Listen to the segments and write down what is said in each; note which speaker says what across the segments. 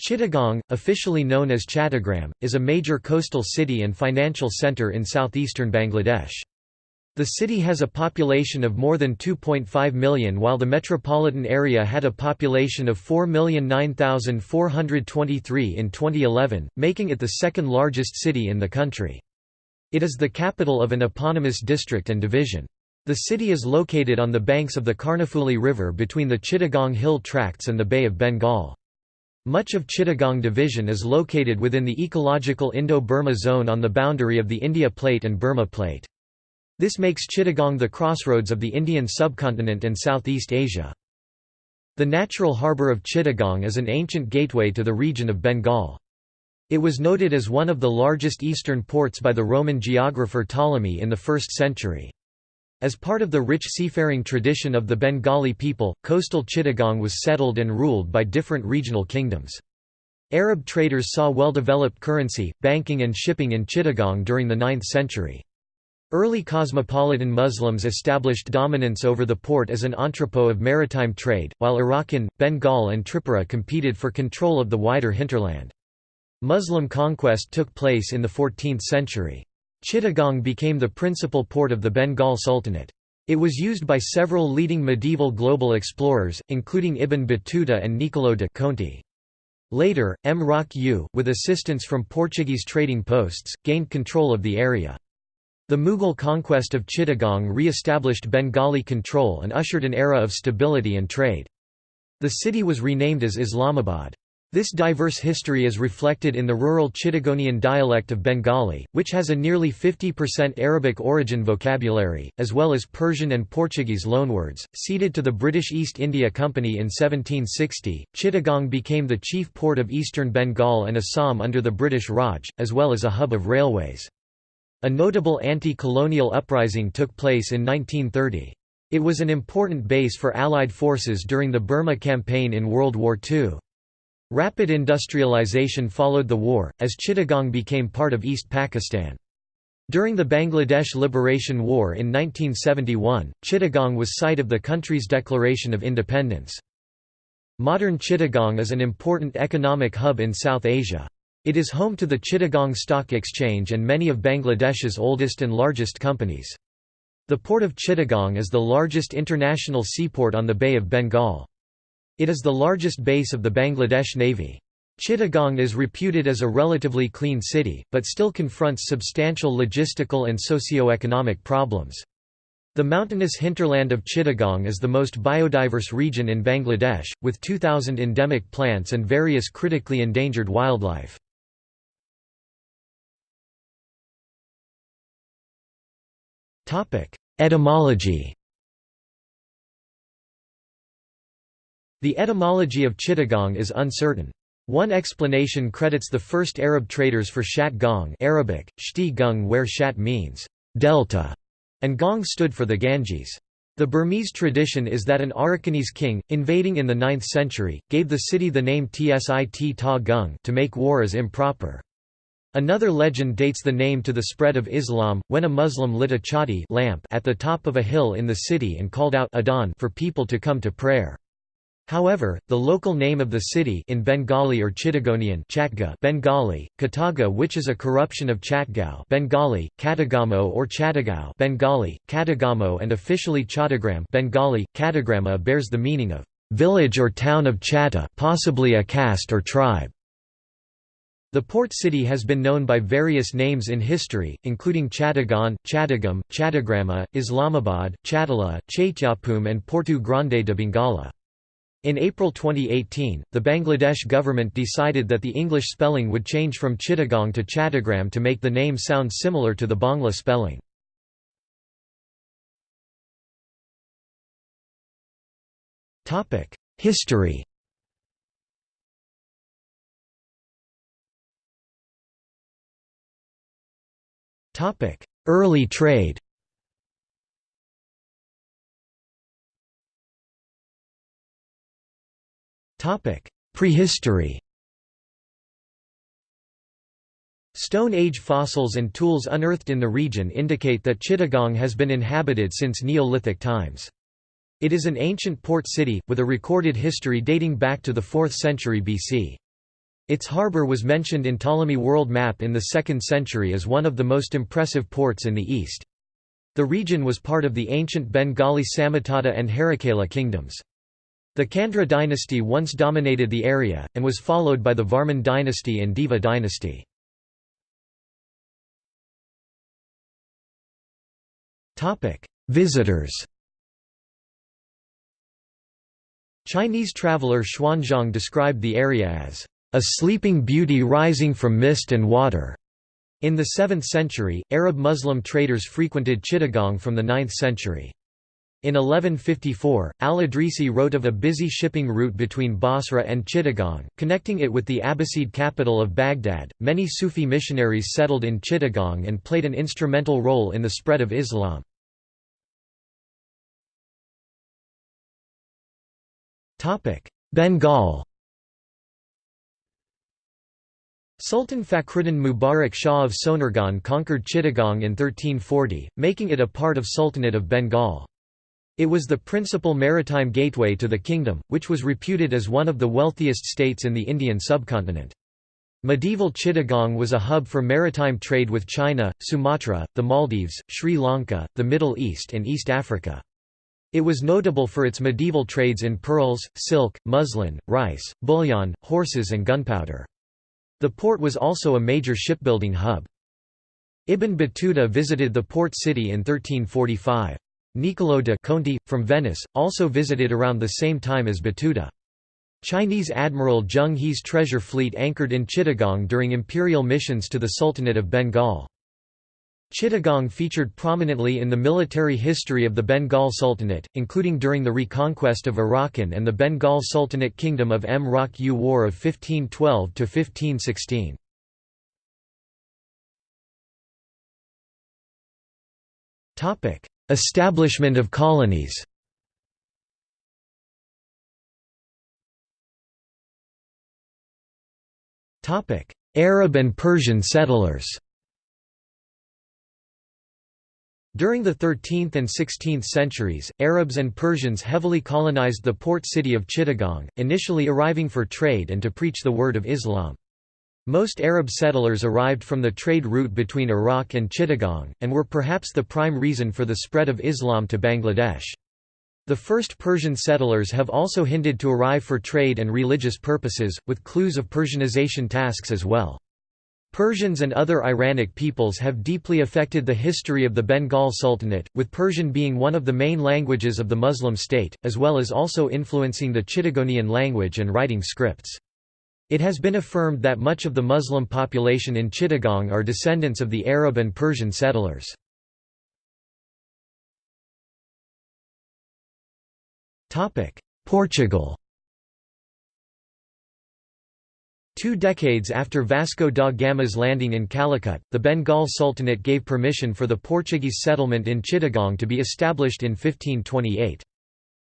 Speaker 1: Chittagong, officially known as Chattogram, is a major coastal city and financial centre in southeastern Bangladesh. The city has a population of more than 2.5 million while the metropolitan area had a population of 4,009,423 in 2011, making it the second largest city in the country. It is the capital of an eponymous district and division. The city is located on the banks of the Karnafuli River between the Chittagong Hill Tracts and the Bay of Bengal. Much of Chittagong Division is located within the ecological Indo-Burma zone on the boundary of the India Plate and Burma Plate. This makes Chittagong the crossroads of the Indian subcontinent and Southeast Asia. The natural harbour of Chittagong is an ancient gateway to the region of Bengal. It was noted as one of the largest eastern ports by the Roman geographer Ptolemy in the 1st century. As part of the rich seafaring tradition of the Bengali people, coastal Chittagong was settled and ruled by different regional kingdoms. Arab traders saw well-developed currency, banking and shipping in Chittagong during the 9th century. Early cosmopolitan Muslims established dominance over the port as an entrepot of maritime trade, while Arakan, Bengal and Tripura competed for control of the wider hinterland. Muslim conquest took place in the 14th century. Chittagong became the principal port of the Bengal Sultanate. It was used by several leading medieval global explorers, including Ibn Battuta and Niccolò de Conti. Later, Mrauk U, with assistance from Portuguese trading posts, gained control of the area. The Mughal conquest of Chittagong re-established Bengali control and ushered an era of stability and trade. The city was renamed as Islamabad. This diverse history is reflected in the rural Chittagonian dialect of Bengali, which has a nearly 50% Arabic origin vocabulary, as well as Persian and Portuguese loanwords. Ceded to the British East India Company in 1760, Chittagong became the chief port of eastern Bengal and Assam under the British Raj, as well as a hub of railways. A notable anti-colonial uprising took place in 1930. It was an important base for Allied forces during the Burma campaign in World War II. Rapid industrialization followed the war, as Chittagong became part of East Pakistan. During the Bangladesh Liberation War in 1971, Chittagong was site of the country's declaration of independence. Modern Chittagong is an important economic hub in South Asia. It is home to the Chittagong Stock Exchange and many of Bangladesh's oldest and largest companies. The port of Chittagong is the largest international seaport on the Bay of Bengal. It is the largest base of the Bangladesh Navy. Chittagong is reputed as a relatively clean city, but still confronts substantial logistical and socio-economic problems. The mountainous hinterland of Chittagong is the most biodiverse region in Bangladesh, with 2,000 endemic plants and various critically endangered wildlife. Etymology The etymology of Chittagong is uncertain. One explanation credits the first Arab traders for Shat Gong Arabic, Shti Gung where Shat means delta, and Gong stood for the Ganges. The Burmese tradition is that an Arakanese king, invading in the 9th century, gave the city the name Tsit Ta Gung to make war as improper. Another legend dates the name to the spread of Islam, when a Muslim lit a chati lamp at the top of a hill in the city and called out Adhan for people to come to prayer. However, the local name of the city in Bengali or Chittagonian Chatga Bengali, Kataga which is a corruption of Chatgao Bengali, Katagamo or Chattagao Bengali, Katagamo and officially Chattagram Bengali, Katagrama bears the meaning of village or town of Chatta possibly a caste or tribe. The port city has been known by various names in history, including Chattagon, Chattagam, Chattagrama, Islamabad, Chattala, Chaityapum and Porto Grande de Bengala. In April 2018, the Bangladesh government decided that the English spelling would change from Chittagong to Chattagram to make the name sound similar to the Bangla spelling. History Early trade Prehistory Stone Age fossils and tools unearthed in the region indicate that Chittagong has been inhabited since Neolithic times. It is an ancient port city, with a recorded history dating back to the 4th century BC. Its harbour was mentioned in Ptolemy world map in the 2nd century as one of the most impressive ports in the east. The region was part of the ancient Bengali Samatata and Harikela kingdoms. The Candra dynasty once dominated the area, and was followed by the Varman dynasty and Deva dynasty. Visitors Chinese traveller Xuanzang described the area as a sleeping beauty rising from mist and water. In the 7th century, Arab Muslim traders frequented Chittagong from the 9th century. In 1154, al-Idrisi wrote of a busy shipping route between Basra and Chittagong, connecting it with the Abbasid capital of Baghdad. Many Sufi missionaries settled in Chittagong and played an instrumental role in the spread of Islam. Topic: Bengal Sultan Fakhruddin Mubarak Shah of Sonargaon conquered Chittagong in 1340, making it a part of Sultanate of Bengal. It was the principal maritime gateway to the kingdom, which was reputed as one of the wealthiest states in the Indian subcontinent. Medieval Chittagong was a hub for maritime trade with China, Sumatra, the Maldives, Sri Lanka, the Middle East and East Africa. It was notable for its medieval trades in pearls, silk, muslin, rice, bullion, horses and gunpowder. The port was also a major shipbuilding hub. Ibn Battuta visited the port city in 1345. Niccolò de Conti, from Venice, also visited around the same time as Battuta. Chinese Admiral Zheng He's treasure fleet anchored in Chittagong during imperial missions to the Sultanate of Bengal. Chittagong featured prominently in the military history of the Bengal Sultanate, including during the reconquest of Arakan and the Bengal Sultanate Kingdom of Mrauk U War of 1512–1516. Establishment of colonies Arab and Persian settlers During the 13th and 16th centuries, Arabs and Persians heavily colonized the port city of Chittagong, initially arriving for trade and to preach the word of Islam. Most Arab settlers arrived from the trade route between Iraq and Chittagong, and were perhaps the prime reason for the spread of Islam to Bangladesh. The first Persian settlers have also hinted to arrive for trade and religious purposes, with clues of Persianization tasks as well. Persians and other Iranic peoples have deeply affected the history of the Bengal Sultanate, with Persian being one of the main languages of the Muslim state, as well as also influencing the Chittagonian language and writing scripts. It has been affirmed that much of the Muslim population in Chittagong are descendants of the Arab and Persian settlers. Portugal Two decades after Vasco da Gama's landing in Calicut, the Bengal Sultanate gave permission for the Portuguese settlement in Chittagong to be established in 1528.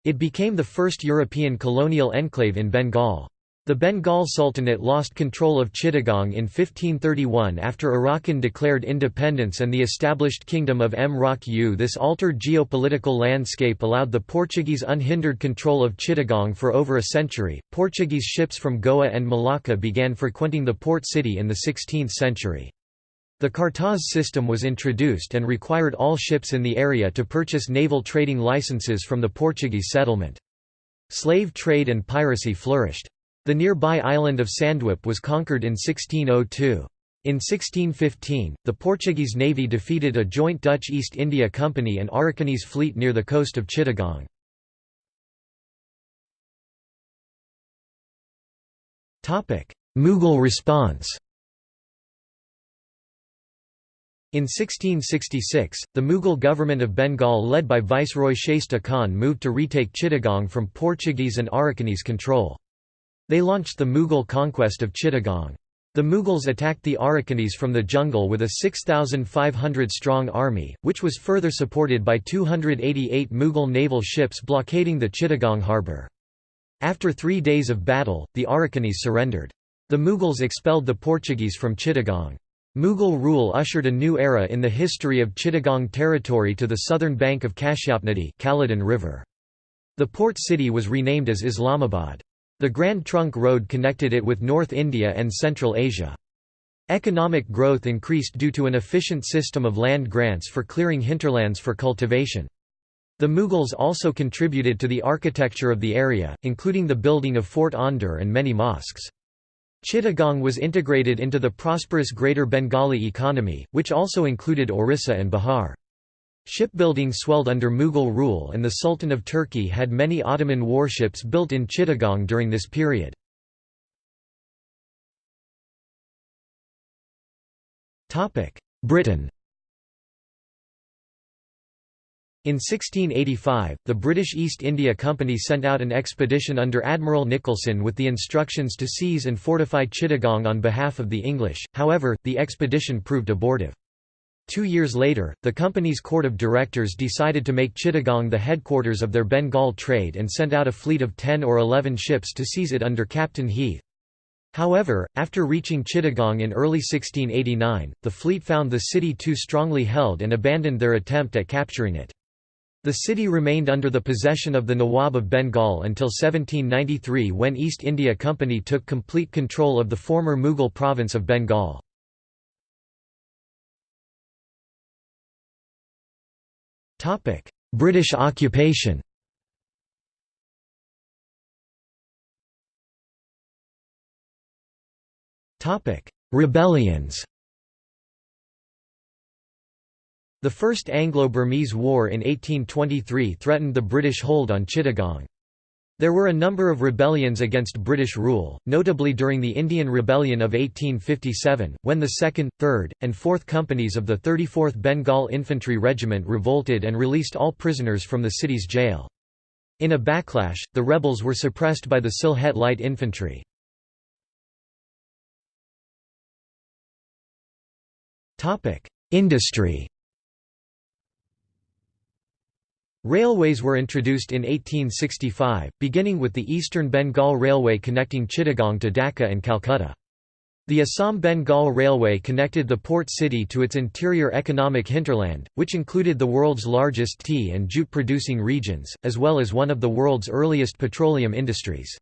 Speaker 1: It became the first European colonial enclave in Bengal. The Bengal Sultanate lost control of Chittagong in 1531 after Arakan declared independence and the established Kingdom of Mrauk U. This altered geopolitical landscape allowed the Portuguese unhindered control of Chittagong for over a century. Portuguese ships from Goa and Malacca began frequenting the port city in the 16th century. The Cartaz system was introduced and required all ships in the area to purchase naval trading licenses from the Portuguese settlement. Slave trade and piracy flourished. The nearby island of Sandwip was conquered in 1602. In 1615, the Portuguese navy defeated a joint Dutch East India Company and Arakanese fleet near the coast of Chittagong. Mughal response In 1666, the Mughal government of Bengal led by Viceroy Shaista Khan moved to retake Chittagong from Portuguese and Arakanese control. They launched the Mughal conquest of Chittagong. The Mughals attacked the Arakanese from the jungle with a 6,500-strong army, which was further supported by 288 Mughal naval ships blockading the Chittagong harbour. After three days of battle, the Arakanese surrendered. The Mughals expelled the Portuguese from Chittagong. Mughal rule ushered a new era in the history of Chittagong territory to the southern bank of Kashyapnadi River. The port city was renamed as Islamabad. The Grand Trunk Road connected it with North India and Central Asia. Economic growth increased due to an efficient system of land grants for clearing hinterlands for cultivation. The Mughals also contributed to the architecture of the area, including the building of Fort Aundur and many mosques. Chittagong was integrated into the prosperous Greater Bengali economy, which also included Orissa and Bihar. Shipbuilding swelled under Mughal rule and the Sultan of Turkey had many Ottoman warships built in Chittagong during this period. Britain In 1685, the British East India Company sent out an expedition under Admiral Nicholson with the instructions to seize and fortify Chittagong on behalf of the English, however, the expedition proved abortive. Two years later, the company's court of directors decided to make Chittagong the headquarters of their Bengal trade and sent out a fleet of 10 or 11 ships to seize it under Captain Heath. However, after reaching Chittagong in early 1689, the fleet found the city too strongly held and abandoned their attempt at capturing it. The city remained under the possession of the Nawab of Bengal until 1793 when East India Company took complete control of the former Mughal province of Bengal. British occupation. Topic: Rebellions. The First Anglo-Burmese War in 1823 threatened the British hold on Chittagong. There were a number of rebellions against British rule, notably during the Indian Rebellion of 1857, when the 2nd, 3rd, and 4th Companies of the 34th Bengal Infantry Regiment revolted and released all prisoners from the city's jail. In a backlash, the rebels were suppressed by the Sylhet Light Infantry. Industry Railways were introduced in 1865, beginning with the Eastern Bengal Railway connecting Chittagong to Dhaka and Calcutta. The Assam Bengal Railway connected the port city to its interior economic hinterland, which included the world's largest tea and jute-producing regions, as well as one of the world's earliest petroleum industries.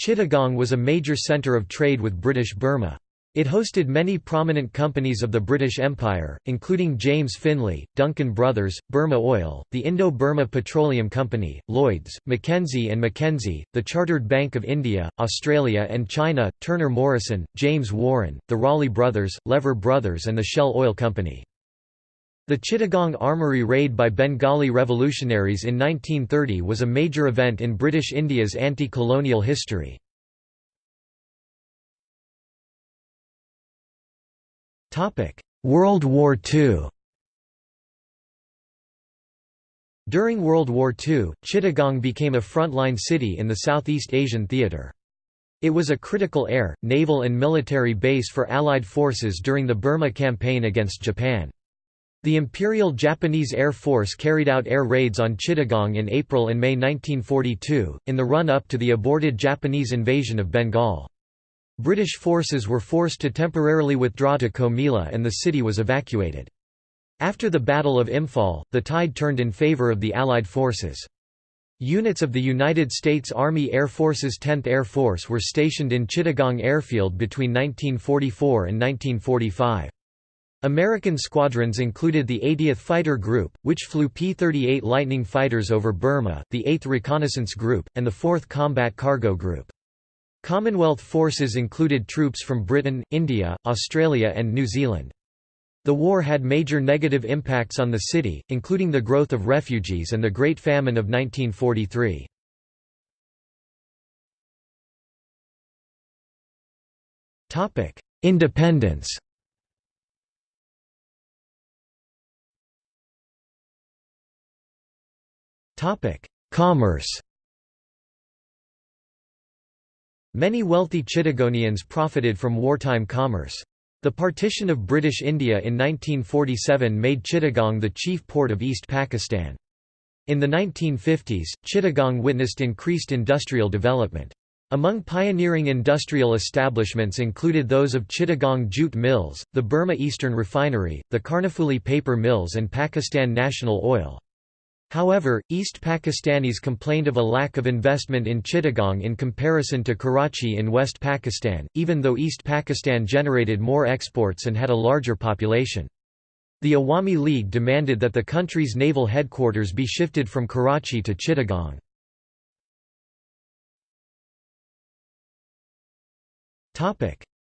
Speaker 1: Chittagong was a major centre of trade with British Burma. It hosted many prominent companies of the British Empire, including James Finlay, Duncan Brothers, Burma Oil, the Indo-Burma Petroleum Company, Lloyds, Mackenzie and Mackenzie, the Chartered Bank of India, Australia and China, Turner Morrison, James Warren, the Ralli Brothers, Lever Brothers and the Shell Oil Company. The Chittagong Armoury raid by Bengali revolutionaries in 1930 was a major event in British India's anti-colonial history. World War II During World War II, Chittagong became a frontline city in the Southeast Asian theatre. It was a critical air, naval and military base for Allied forces during the Burma campaign against Japan. The Imperial Japanese Air Force carried out air raids on Chittagong in April and May 1942, in the run-up to the aborted Japanese invasion of Bengal. British forces were forced to temporarily withdraw to Comilla and the city was evacuated. After the Battle of Imphal, the tide turned in favour of the Allied forces. Units of the United States Army Air Force's 10th Air Force were stationed in Chittagong Airfield between 1944 and 1945. American squadrons included the 80th Fighter Group, which flew P-38 Lightning fighters over Burma, the 8th Reconnaissance Group, and the 4th Combat Cargo Group. Commonwealth forces included troops from Britain, India, Australia and New Zealand. The war had major negative impacts on the city, including the growth of refugees and the Great Famine of 1943. Independence Commerce Many wealthy Chittagonians profited from wartime commerce. The partition of British India in 1947 made Chittagong the chief port of East Pakistan. In the 1950s, Chittagong witnessed increased industrial development. Among pioneering industrial establishments included those of Chittagong Jute Mills, the Burma Eastern Refinery, the Karnafuli Paper Mills and Pakistan National Oil. However, East Pakistanis complained of a lack of investment in Chittagong in comparison to Karachi in West Pakistan, even though East Pakistan generated more exports and had a larger population. The Awami League demanded that the country's naval headquarters be shifted from Karachi to Chittagong.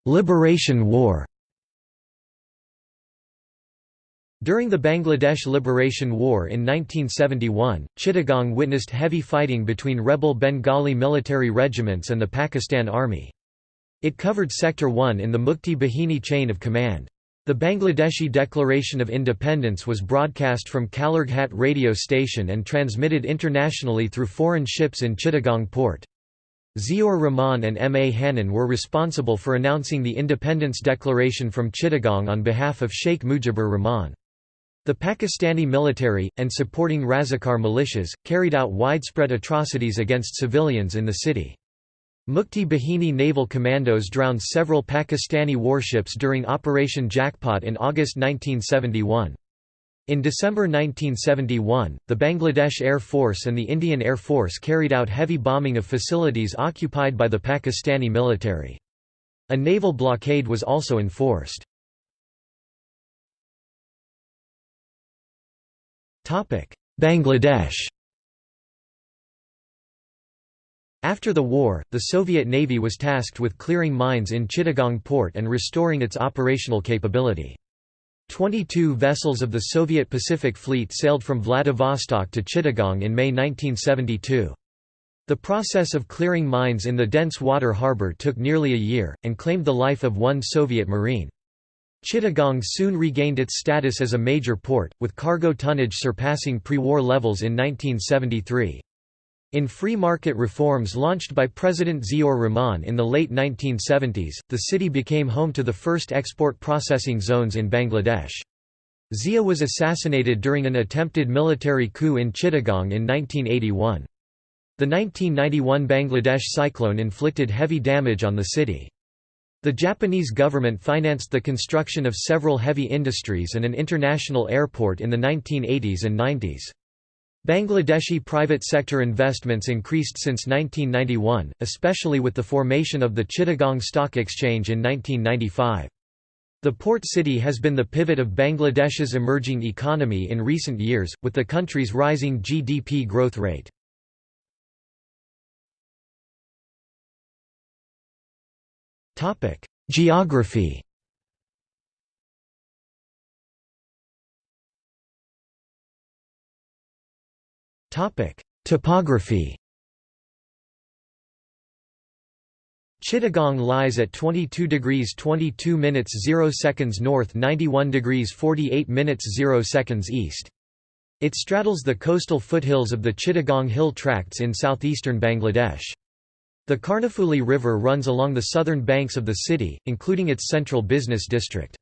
Speaker 1: Liberation War During the Bangladesh Liberation War in 1971, Chittagong witnessed heavy fighting between rebel Bengali military regiments and the Pakistan Army. It covered Sector 1 in the Mukti Bahini chain of command. The Bangladeshi Declaration of Independence was broadcast from Kalurghat radio station and transmitted internationally through foreign ships in Chittagong port. Ziaur Rahman and M. A. Hannan were responsible for announcing the Independence Declaration from Chittagong on behalf of Sheikh Mujibur Rahman. The Pakistani military, and supporting Razakar militias, carried out widespread atrocities against civilians in the city. Mukti Bahini naval commandos drowned several Pakistani warships during Operation Jackpot in August 1971. In December 1971, the Bangladesh Air Force and the Indian Air Force carried out heavy bombing of facilities occupied by the Pakistani military. A naval blockade was also enforced. Bangladesh After the war, the Soviet Navy was tasked with clearing mines in Chittagong port and restoring its operational capability. Twenty-two vessels of the Soviet Pacific Fleet sailed from Vladivostok to Chittagong in May 1972. The process of clearing mines in the dense water harbor took nearly a year, and claimed the life of one Soviet Marine. Chittagong soon regained its status as a major port, with cargo tonnage surpassing pre-war levels in 1973. In free market reforms launched by President Ziaur Rahman in the late 1970s, the city became home to the first export processing zones in Bangladesh. Zia was assassinated during an attempted military coup in Chittagong in 1981. The 1991 Bangladesh cyclone inflicted heavy damage on the city. The Japanese government financed the construction of several heavy industries and an international airport in the 1980s and 90s. Bangladeshi private sector investments increased since 1991, especially with the formation of the Chittagong Stock Exchange in 1995. The port city has been the pivot of Bangladesh's emerging economy in recent years, with the country's rising GDP growth rate. Topic: Geography. Topic: Topography. Chittagong lies at 22 degrees 22 minutes 0 seconds north 91 degrees 48 minutes 0 seconds east. It straddles the coastal foothills of the Chittagong Hill Tracts in southeastern Bangladesh. The Karnafuli River runs along the southern banks of the city, including its central business district.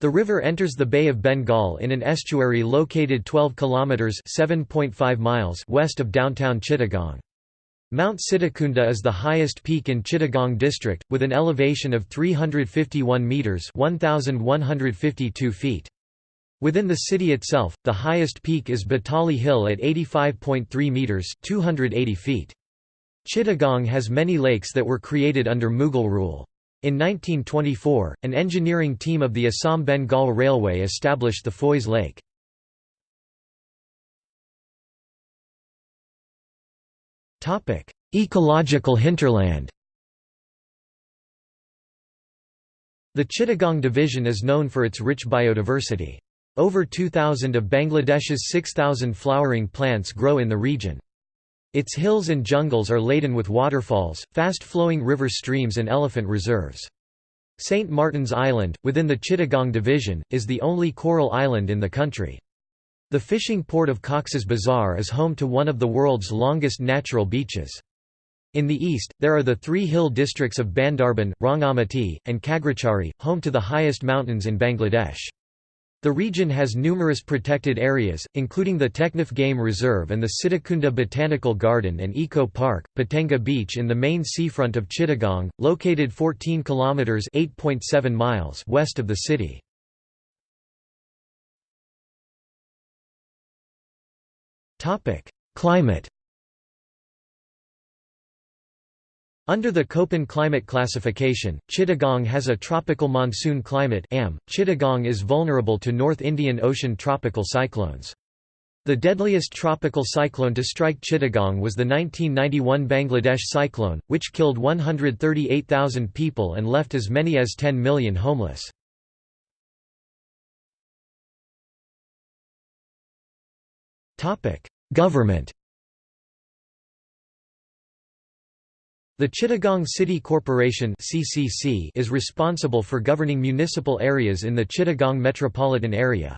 Speaker 1: The river enters the Bay of Bengal in an estuary located 12 kilometers (7.5 miles) west of downtown Chittagong. Mount Sitakunda is the highest peak in Chittagong district with an elevation of 351 meters (1152 feet). Within the city itself, the highest peak is Batali Hill at 85.3 meters (280 feet). Chittagong has many lakes that were created under Mughal rule. In 1924, an engineering team of the Assam Bengal Railway established the Foy's Lake. Ecological hinterland The Chittagong Division is known for its rich biodiversity. Over 2,000 of Bangladesh's 6,000 flowering plants grow in the region. Its hills and jungles are laden with waterfalls, fast-flowing river streams and elephant reserves. St. Martin's Island, within the Chittagong Division, is the only coral island in the country. The fishing port of Cox's Bazar is home to one of the world's longest natural beaches. In the east, there are the three hill districts of Bandarban, Rangamati, and Khagrachari, home to the highest mountains in Bangladesh. The region has numerous protected areas, including the Teknaf Game Reserve and the Sitakunda Botanical Garden and Eco Park, Patenga Beach in the main seafront of Chittagong, located 14 kilometers (8.7 miles) west of the city. Climate Under the Köppen climate classification, Chittagong has a tropical monsoon climate. Chittagong is vulnerable to North Indian Ocean tropical cyclones. The deadliest tropical cyclone to strike Chittagong was the 1991 Bangladesh cyclone, which killed 138,000 people and left as many as 10 million homeless. Government The Chittagong City Corporation (CCC) is responsible for governing municipal areas in the Chittagong metropolitan area.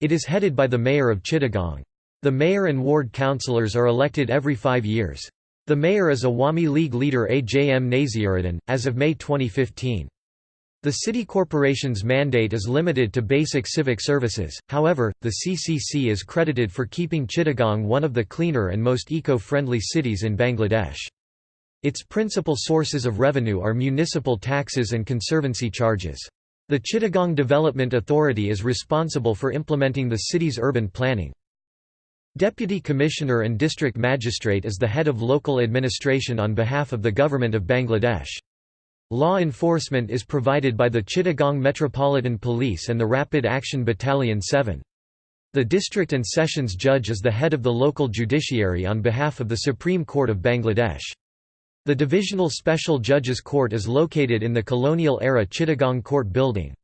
Speaker 1: It is headed by the mayor of Chittagong. The mayor and ward councillors are elected every 5 years. The mayor is Awami League leader AJM Naziruddin as of May 2015. The city corporation's mandate is limited to basic civic services, however, the CCC is credited for keeping Chittagong one of the cleaner and most eco-friendly cities in Bangladesh. Its principal sources of revenue are municipal taxes and conservancy charges. The Chittagong Development Authority is responsible for implementing the city's urban planning. Deputy Commissioner and District Magistrate is the head of local administration on behalf of the Government of Bangladesh. Law enforcement is provided by the Chittagong Metropolitan Police and the Rapid Action Battalion 7. The district and sessions judge is the head of the local judiciary on behalf of the Supreme Court of Bangladesh. The Divisional Special Judges Court is located in the colonial-era Chittagong Court building.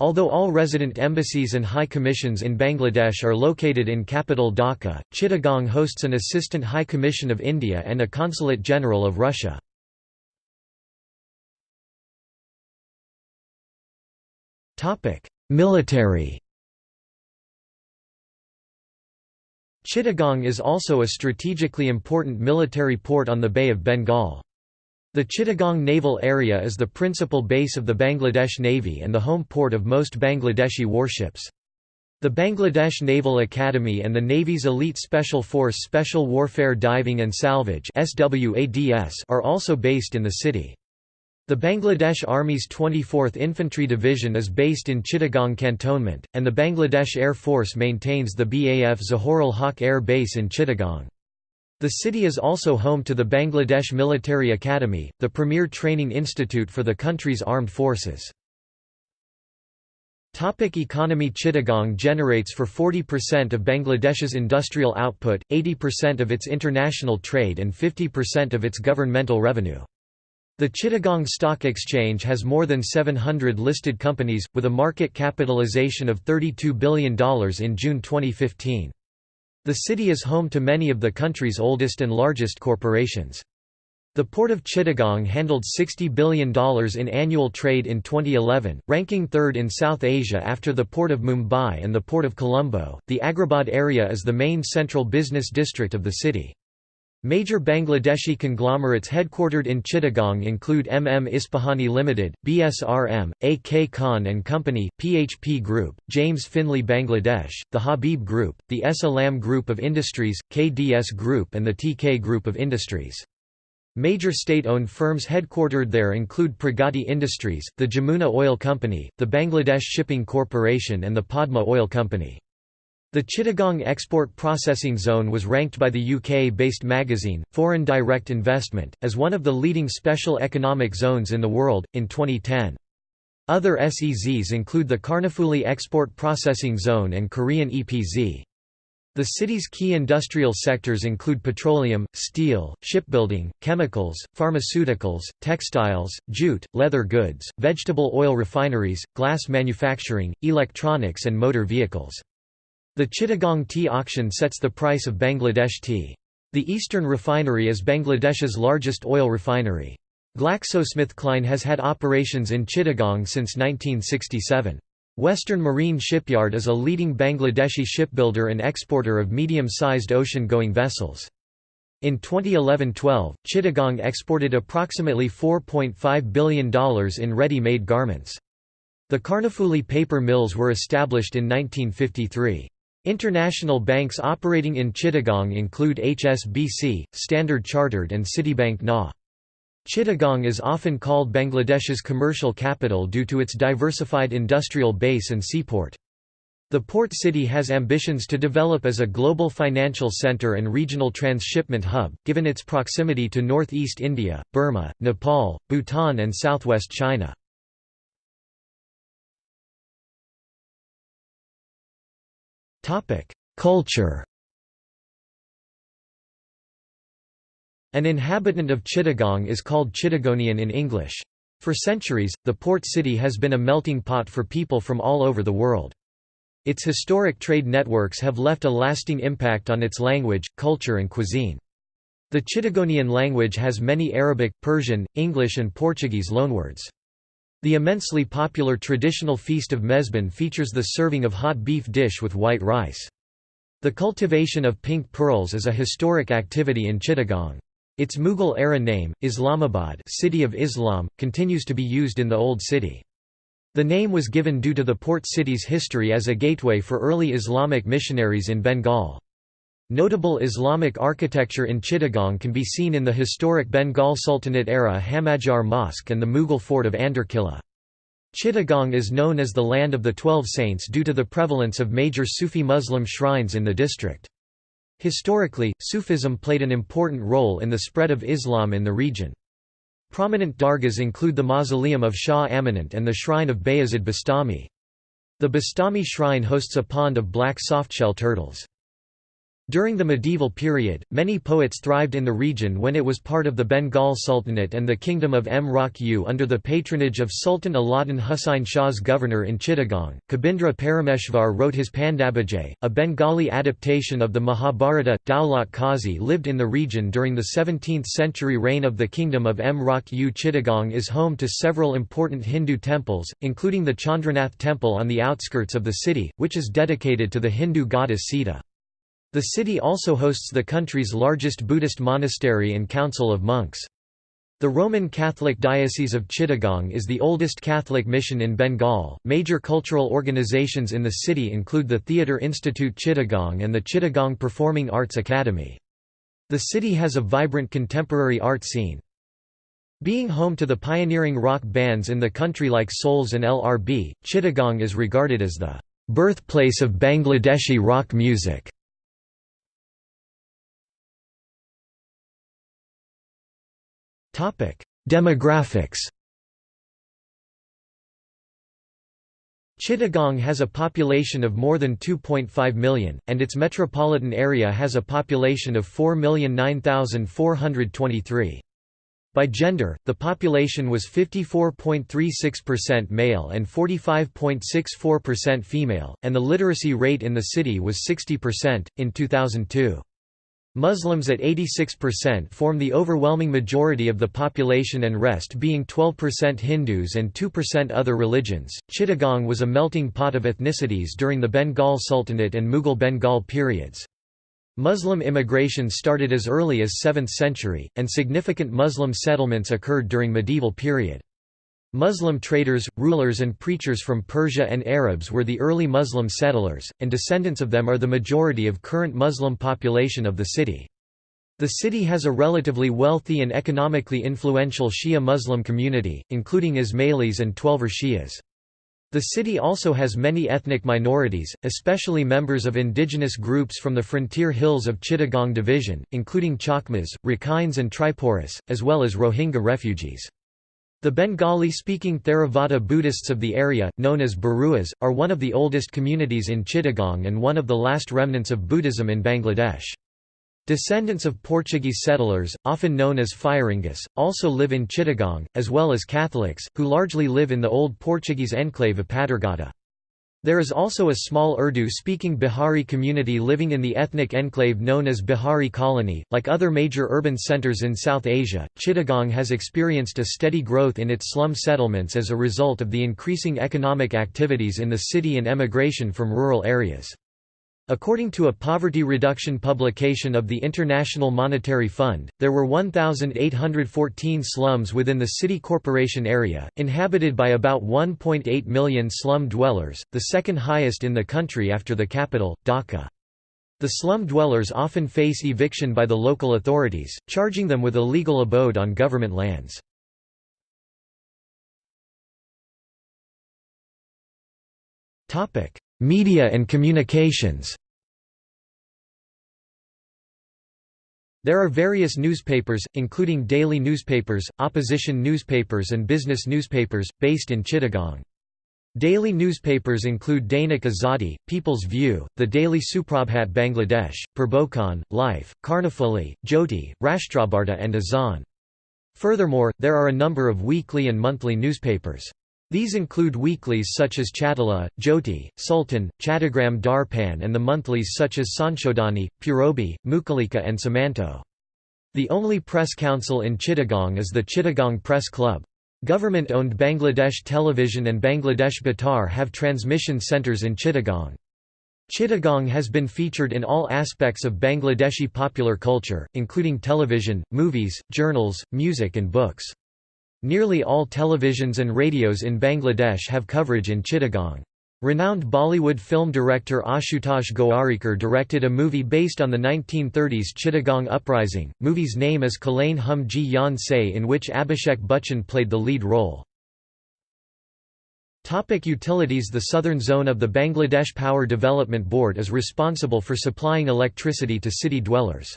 Speaker 1: Although all resident embassies and high commissions in Bangladesh are located in capital Dhaka, Chittagong hosts an Assistant High Commission of India and a Consulate General of Russia. Military Chittagong is also a strategically important military port on the Bay of Bengal. The Chittagong Naval Area is the principal base of the Bangladesh Navy and the home port of most Bangladeshi warships. The Bangladesh Naval Academy and the Navy's Elite Special Force Special Warfare Diving and Salvage are also based in the city. The Bangladesh Army's 24th Infantry Division is based in Chittagong Cantonment, and the Bangladesh Air Force maintains the BAF Zahorul Haq Air Base in Chittagong. The city is also home to the Bangladesh Military Academy, the premier training institute for the country's armed forces. Topic economy Chittagong generates for 40% of Bangladesh's industrial output, 80% of its international trade and 50% of its governmental revenue. The Chittagong Stock Exchange has more than 700 listed companies, with a market capitalization of $32 billion in June 2015. The city is home to many of the country's oldest and largest corporations. The Port of Chittagong handled $60 billion in annual trade in 2011, ranking third in South Asia after the Port of Mumbai and the Port of Colombo. The Agrabad area is the main central business district of the city. Major Bangladeshi conglomerates headquartered in Chittagong include MM Ispahani Limited, BSRM, AK Khan and Company, PHP Group, James Finlay Bangladesh, the Habib Group, the S. Alam Group of Industries, KDS Group and the TK Group of Industries. Major state-owned firms headquartered there include Pragati Industries, the Jamuna Oil Company, the Bangladesh Shipping Corporation and the Padma Oil Company. The Chittagong Export Processing Zone was ranked by the UK-based magazine, Foreign Direct Investment, as one of the leading special economic zones in the world, in 2010. Other SEZs include the Karnafuli Export Processing Zone and Korean EPZ. The city's key industrial sectors include petroleum, steel, shipbuilding, chemicals, pharmaceuticals, textiles, jute, leather goods, vegetable oil refineries, glass manufacturing, electronics and motor vehicles. The Chittagong tea auction sets the price of Bangladesh tea. The Eastern Refinery is Bangladesh's largest oil refinery. GlaxoSmithKline has had operations in Chittagong since 1967. Western Marine Shipyard is a leading Bangladeshi shipbuilder and exporter of medium-sized ocean-going vessels. In 2011–12, Chittagong exported approximately $4.5 billion in ready-made garments. The Karnafuli paper mills were established in 1953. International banks operating in Chittagong include HSBC, Standard Chartered and Citibank NA. Chittagong is often called Bangladesh's commercial capital due to its diversified industrial base and seaport. The port city has ambitions to develop as a global financial center and regional transshipment hub, given its proximity to northeast India, Burma, Nepal, Bhutan and southwest China. Culture An inhabitant of Chittagong is called Chittagonian in English. For centuries, the port city has been a melting pot for people from all over the world. Its historic trade networks have left a lasting impact on its language, culture and cuisine. The Chittagonian language has many Arabic, Persian, English and Portuguese loanwords. The immensely popular traditional feast of Mezban features the serving of hot beef dish with white rice. The cultivation of pink pearls is a historic activity in Chittagong. Its Mughal-era name, Islamabad City of Islam, continues to be used in the Old City. The name was given due to the port city's history as a gateway for early Islamic missionaries in Bengal. Notable Islamic architecture in Chittagong can be seen in the historic Bengal Sultanate-era Hamajar Mosque and the Mughal fort of Andarkilla. Chittagong is known as the Land of the Twelve Saints due to the prevalence of major Sufi Muslim shrines in the district. Historically, Sufism played an important role in the spread of Islam in the region. Prominent dargahs include the mausoleum of Shah Amanat and the shrine of Bayazid Bastami. The Bastami shrine hosts a pond of black softshell turtles. During the medieval period, many poets thrived in the region when it was part of the Bengal Sultanate and the Kingdom of Mrauk U under the patronage of Sultan Alauddin Husain Shah's governor in Chittagong. Kabindra Parameshvar wrote his Pandabajay, a Bengali adaptation of the Mahabharata. Daulat Qazi lived in the region during the 17th century reign of the Kingdom of Mrauk U Chittagong is home to several important Hindu temples, including the Chandranath temple on the outskirts of the city, which is dedicated to the Hindu goddess Sita. The city also hosts the country's largest Buddhist monastery and council of monks. The Roman Catholic Diocese of Chittagong is the oldest Catholic mission in Bengal. Major cultural organizations in the city include the Theatre Institute Chittagong and the Chittagong Performing Arts Academy. The city has a vibrant contemporary art scene. Being home to the pioneering rock bands in the country like Souls and LRB, Chittagong is regarded as the birthplace of Bangladeshi rock music. Demographics Chittagong has a population of more than 2.5 million, and its metropolitan area has a population of 4,009,423. By gender, the population was 54.36% male and 45.64% female, and the literacy rate in the city was 60%, in 2002. Muslims at 86% form the overwhelming majority of the population and rest being 12% Hindus and 2% other religions. Chittagong was a melting pot of ethnicities during the Bengal Sultanate and Mughal Bengal periods. Muslim immigration started as early as 7th century, and significant Muslim settlements occurred during medieval period. Muslim traders, rulers and preachers from Persia and Arabs were the early Muslim settlers, and descendants of them are the majority of current Muslim population of the city. The city has a relatively wealthy and economically influential Shia Muslim community, including Ismailis and Twelver Shias. The city also has many ethnic minorities, especially members of indigenous groups from the frontier hills of Chittagong Division, including Chakmas, Rakhines and Tripuris, as well as Rohingya refugees. The Bengali-speaking Theravada Buddhists of the area, known as Baruas, are one of the oldest communities in Chittagong and one of the last remnants of Buddhism in Bangladesh. Descendants of Portuguese settlers, often known as Firingas, also live in Chittagong, as well as Catholics, who largely live in the old Portuguese enclave of Patergata. There is also a small Urdu-speaking Bihari community living in the ethnic enclave known as Bihari Colony. Like other major urban centers in South Asia, Chittagong has experienced a steady growth in its slum settlements as a result of the increasing economic activities in the city and emigration from rural areas. According to a poverty reduction publication of the International Monetary Fund, there were 1,814 slums within the city corporation area, inhabited by about 1.8 million slum dwellers, the second highest in the country after the capital, Dhaka. The slum dwellers often face eviction by the local authorities, charging them with illegal abode on government lands. Media and communications There are various newspapers, including daily newspapers, opposition newspapers and business newspapers, based in Chittagong. Daily newspapers include Dainik Azadi, People's View, The Daily Suprabhat Bangladesh, Purbokone, Life, Karnafuli, Jyoti, Rashtrabarta and Azan. Furthermore, there are a number of weekly and monthly newspapers. These include weeklies such as Chatala, Jyoti, Sultan, Chattagram Darpan and the monthlies such as Sanshodhani, Purobi, Mukalika and Samanto. The only press council in Chittagong is the Chittagong Press Club. Government-owned Bangladesh Television and Bangladesh Betar have transmission centres in Chittagong. Chittagong has been featured in all aspects of Bangladeshi popular culture, including television, movies, journals, music and books. Nearly all televisions and radios in Bangladesh have coverage in Chittagong. Renowned Bollywood film director Ashutosh Gowarikar directed a movie based on the 1930s Chittagong Uprising. Movie's name is Khelein Hum Jee Jaan Sey in which Abhishek Bachchan played the lead role. Topic utilities The southern zone of the Bangladesh Power Development Board is responsible for supplying electricity to city dwellers.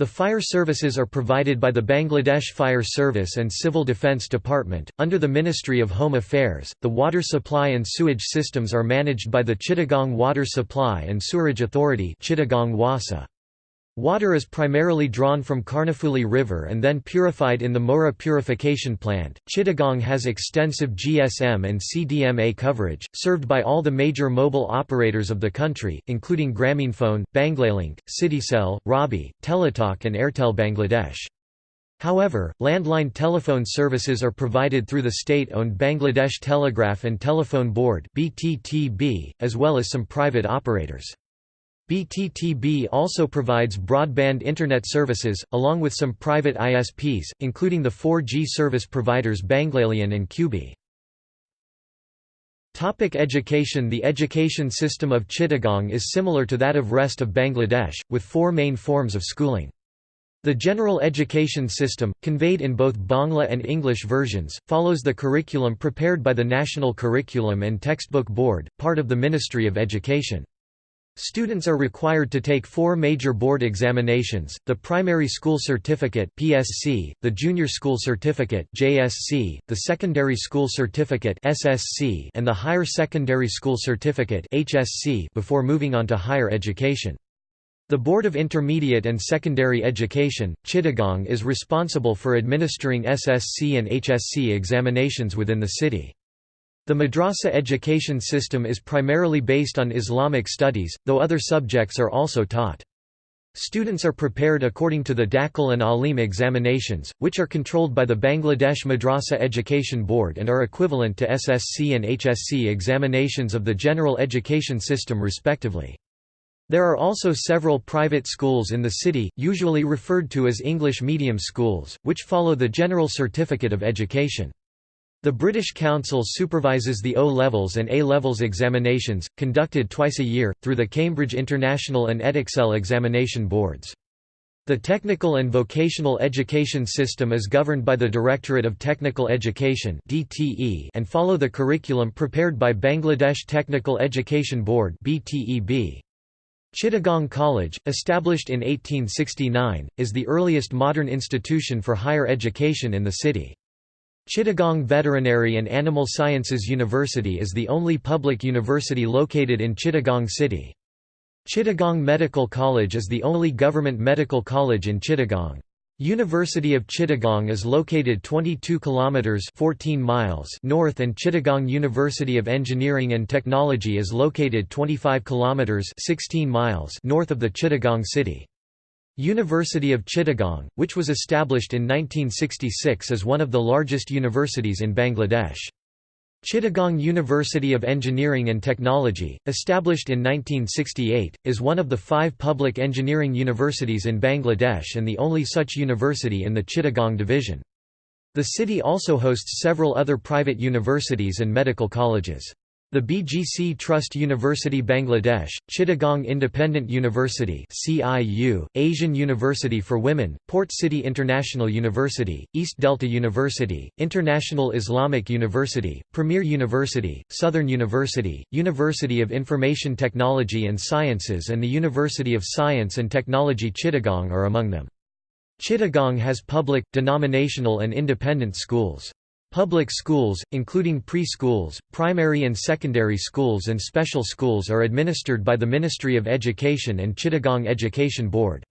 Speaker 1: The fire services are provided by the Bangladesh Fire Service and Civil Defence Department. Under the Ministry of Home Affairs, the water supply and sewage systems are managed by the Chittagong Water Supply and Sewerage Authority Chittagong Wasa. Water is primarily drawn from Karnafuli River and then purified in the Mohra Purification Plant. Chittagong has extensive GSM and CDMA coverage, served by all the major mobile operators of the country, including Grameenphone, Banglalink, Citycell, Robi, Teletalk, and Airtel Bangladesh. However, landline telephone services are provided through the state-owned Bangladesh Telegraph and Telephone Board (BTTB), as well as some private operators. BTTB also provides broadband Internet services, along with some private ISPs, including the 4G service providers Banglalion and Qubee. Topic education The education system of Chittagong is similar to that of rest of Bangladesh, with four main forms of schooling. The general education system, conveyed in both Bangla and English versions, follows the curriculum prepared by the National Curriculum and Textbook Board, part of the Ministry of Education. Students are required to take four major board examinations, the Primary School Certificate (PSC), the Junior School Certificate (JSC), the Secondary School Certificate (SSC), and the Higher Secondary School Certificate (HSC) before moving on to higher education. The Board of Intermediate and Secondary Education, Chittagong is responsible for administering SSC and HSC examinations within the city. The madrasa education system is primarily based on Islamic studies, though other subjects are also taught. Students are prepared according to the Dakhil and Alim examinations, which are controlled by the Bangladesh Madrasa Education Board and are equivalent to SSC and HSC examinations of the general education system respectively. There are also several private schools in the city, usually referred to as English medium schools, which follow the General Certificate of Education. The British Council supervises the O-levels and A-levels examinations, conducted twice a year, through the Cambridge International and Edexcel examination boards. The technical and vocational education system is governed by the Directorate of Technical Education and follow the curriculum prepared by Bangladesh Technical Education Board Chittagong College, established in 1869, is the earliest modern institution for higher education in the city. Chittagong Veterinary and Animal Sciences University is the only public university located in Chittagong City. Chittagong Medical College is the only government medical college in Chittagong. University of Chittagong is located 22 kilometers 14 miles north and Chittagong University of Engineering and Technology is located 25 kilometers 16 miles north of the Chittagong city. University of Chittagong, which was established in 1966 as one of the largest universities in Bangladesh. Chittagong University of Engineering and Technology, established in 1968, is one of the five public engineering universities in Bangladesh and the only such university in the Chittagong division. The city also hosts several other private universities and medical colleges. The BGC Trust University Bangladesh, Chittagong Independent University CIU, Asian University for Women, Port City International University, East Delta University, International Islamic University, Premier University, Southern University, University of Information Technology and Sciences and the University of Science and Technology Chittagong are among them. Chittagong has public, denominational and independent schools. Public schools, including pre-schools, primary and secondary schools and special schools are administered by the Ministry of Education and Chittagong Education Board.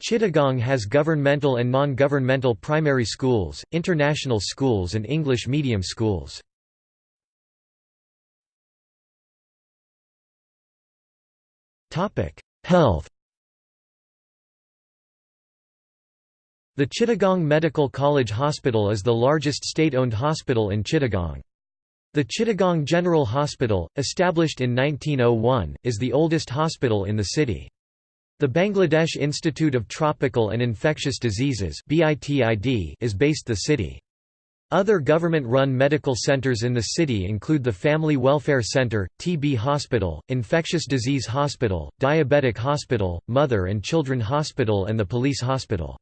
Speaker 1: Chittagong has governmental and non-governmental primary schools, international schools and English medium schools. Health The Chittagong Medical College Hospital is the largest state-owned hospital in Chittagong. The Chittagong General Hospital, established in 1901, is the oldest hospital in the city. The Bangladesh Institute of Tropical and Infectious Diseases is based the city. Other government-run medical centers in the city include the Family Welfare Center, TB Hospital, Infectious Disease Hospital, Diabetic Hospital, Mother and Children Hospital and the Police Hospital.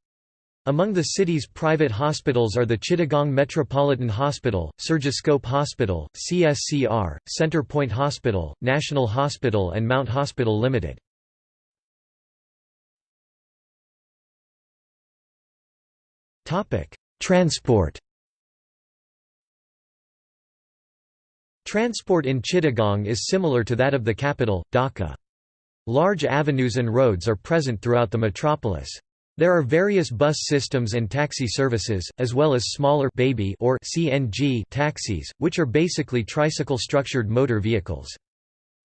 Speaker 1: Among the city's private hospitals are the Chittagong Metropolitan Hospital, Surgiscope Hospital, CSCR, Center Point Hospital, National Hospital and Mount Hospital Limited. Transport Transport in Chittagong is similar to that of the capital, Dhaka. Large avenues and roads are present throughout the metropolis. There are various bus systems and taxi services, as well as smaller baby or CNG taxis, which are basically tricycle-structured motor vehicles.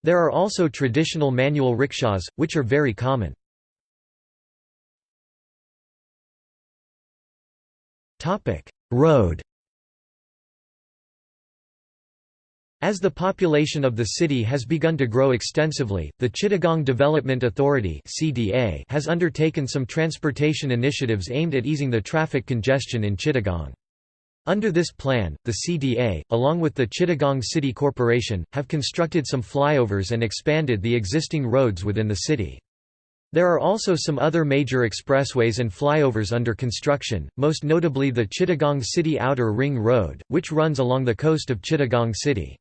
Speaker 1: There are also traditional manual rickshaws, which are very common. Road As the population of the city has begun to grow extensively, the Chittagong Development Authority has undertaken some transportation initiatives aimed at easing the traffic congestion in Chittagong. Under this plan, the CDA, along with the Chittagong City Corporation, have constructed some flyovers and expanded the existing roads within the city. There are also some other major expressways and flyovers under construction, most notably the Chittagong City Outer Ring Road, which runs along the coast of Chittagong City.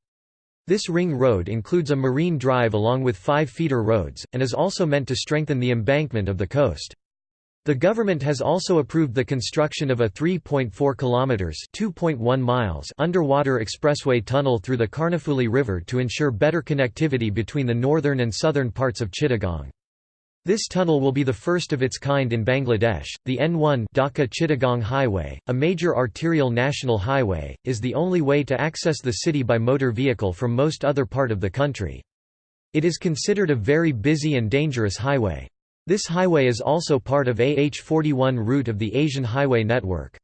Speaker 1: This ring road includes a marine drive along with five feeder roads, and is also meant to strengthen the embankment of the coast. The government has also approved the construction of a 3.4 kilometers (2.1 miles) underwater expressway tunnel through the Karnafuli River to ensure better connectivity between the northern and southern parts of Chittagong. This tunnel will be the first of its kind in Bangladesh. The N1 Dhaka Chittagong Highway, a major arterial national highway, is the only way to access the city by motor vehicle from most other part of the country. It is considered a very busy and dangerous highway. This highway is also part of AH41 route of the Asian Highway Network.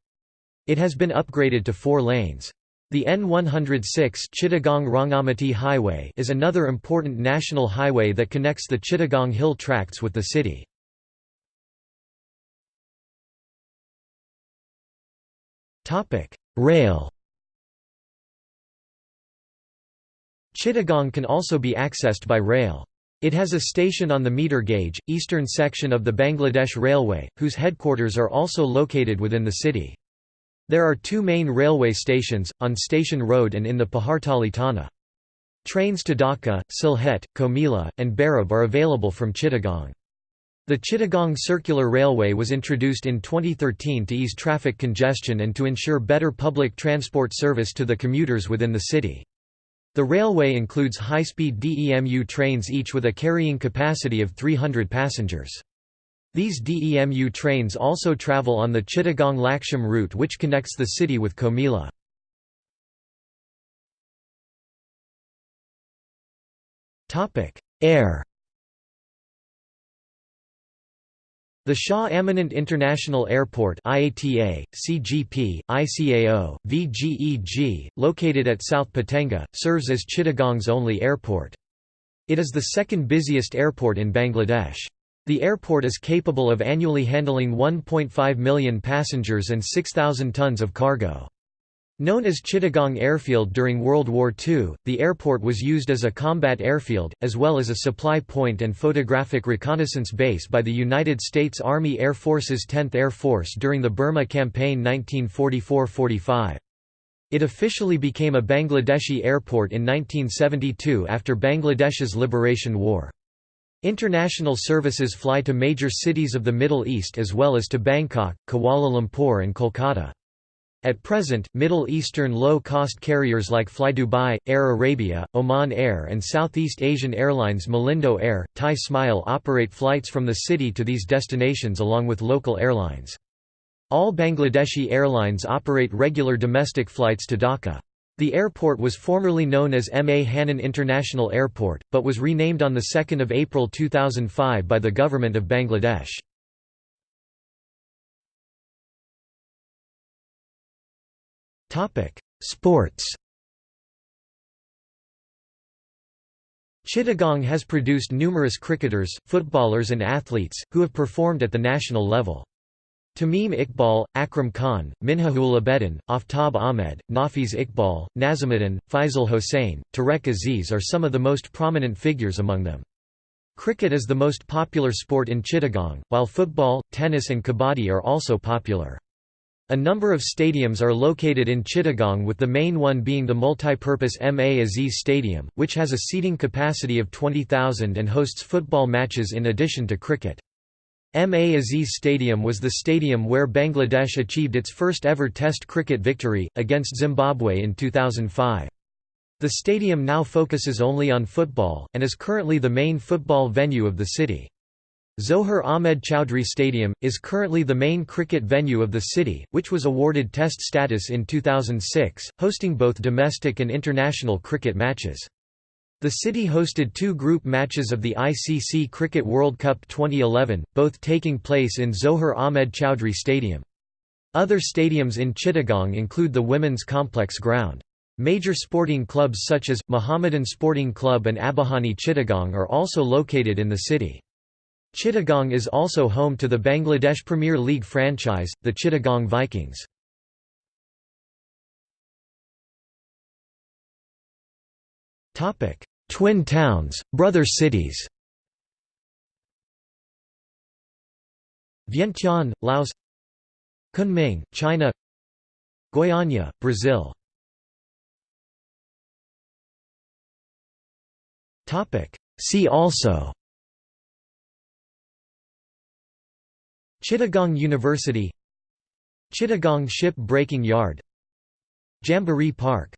Speaker 1: It has been upgraded to four lanes. The N106 Chittagong Rangamati Highway is another important national highway that connects the Chittagong Hill Tracts with the city. Topic: Rail Chittagong can also be accessed by rail. It has a station on the meter gauge, eastern section of the Bangladesh Railway, whose headquarters are also located within the city. There are two main railway stations, on Station Road and in the Pahartali Thana. Trains to Dhaka, Sylhet, Comilla, and Bhairab are available from Chittagong. The Chittagong Circular Railway was introduced in 2013 to ease traffic congestion and to ensure better public transport service to the commuters within the city. The railway includes high-speed DEMU trains each with a carrying capacity of 300 passengers. These DEMU trains also travel on the Chittagong-Laksham route which connects the city with Comilla. Air The Shah Amanat International Airport IATA, CGP, ICAO, VGEG, located at South Patenga, serves as Chittagong's only airport. It is the second busiest airport in Bangladesh. The airport is capable of annually handling 1.5 million passengers and 6,000 tons of cargo. Known as Chittagong Airfield during World War II, the airport was used as a combat airfield, as well as a supply point and photographic reconnaissance base by the United States Army Air Force's 10th Air Force during the Burma Campaign 1944–45. It officially became a Bangladeshi airport in 1972 after Bangladesh's liberation war. International services fly to major cities of the Middle East as well as to Bangkok, Kuala Lumpur and Kolkata. At present, Middle Eastern low-cost carriers like FlyDubai, Air Arabia, Oman Air and Southeast Asian Airlines Malindo Air, Thai Smile operate flights from the city to these destinations along with local airlines. All Bangladeshi airlines operate regular domestic flights to Dhaka. The airport was formerly known as M. A. Hannan International Airport, but was renamed on 2 April 2005 by the Government of Bangladesh. Sports. Chittagong has produced numerous cricketers, footballers and athletes, who have performed at the national level. Tamim Iqbal, Akram Khan, Minhajul Abedin, Aftab Ahmed, Nafees Iqbal, Nazimuddin, Faisal Hossain, Tarek Aziz are some of the most prominent figures among them. Cricket is the most popular sport in Chittagong, while football, tennis and kabaddi are also popular. A number of stadiums are located in Chittagong with the main one being the multi-purpose M. A. Aziz Stadium, which has a seating capacity of 20,000 and hosts football matches in addition to cricket. M. A. Aziz Stadium was the stadium where Bangladesh achieved its first ever Test cricket victory, against Zimbabwe in 2005. The stadium now focuses only on football, and is currently the main football venue of the city. Zohur Ahmed Chowdhury Stadium, is currently the main cricket venue of the city, which was awarded Test status in 2006, hosting both domestic and international cricket matches. The city hosted two group matches of the ICC Cricket World Cup 2011, both taking place in Zohur Ahmed Chowdhury Stadium. Other stadiums in Chittagong include the Women's Complex Ground. Major sporting clubs such as, Mohammedan Sporting Club and Abahani Chittagong are also located in the city. Chittagong is also home to the Bangladesh Premier League franchise, the Chittagong Vikings. Twin towns, brother cities. Vientiane, Laos. Kunming, China. Goiânia, Brazil. See also. Chittagong University. Chittagong Ship Breaking Yard. Jamboree Park